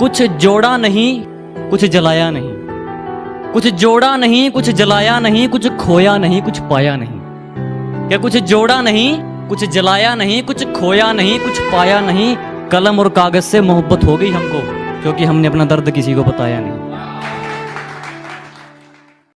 कुछ जोड़ा नहीं, कुछ जलाया नहीं। कुछ जोड़ा नहीं, कुछ जलाया नहीं, कुछ खोया नहीं, कुछ पाया नहीं। क्या कुछ जोड़ा नहीं, कुछ जलाया नहीं, कुछ खोया नहीं, कुछ पाया नहीं? कलम और कागज़ से मोहब्बत हो गई हमको, क्योंकि हमने अपना दर्द किसी को बताया नहीं।